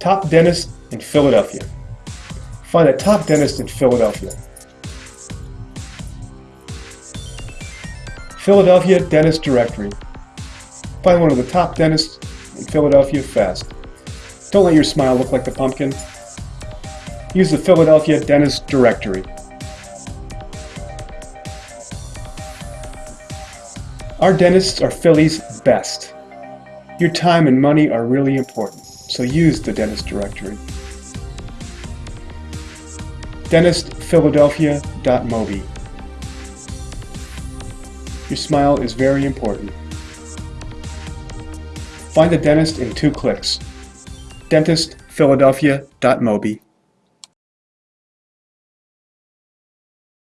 Top dentist in Philadelphia. Find a top dentist in Philadelphia. Philadelphia Dentist Directory. Find one of the top dentists in Philadelphia fast. Don't let your smile look like the pumpkin. Use the Philadelphia Dentist Directory. Our dentists are Philly's best. Your time and money are really important, so use the dentist directory. DentistPhiladelphia.mobi Your smile is very important. Find a dentist in two clicks. DentistPhiladelphia.mobi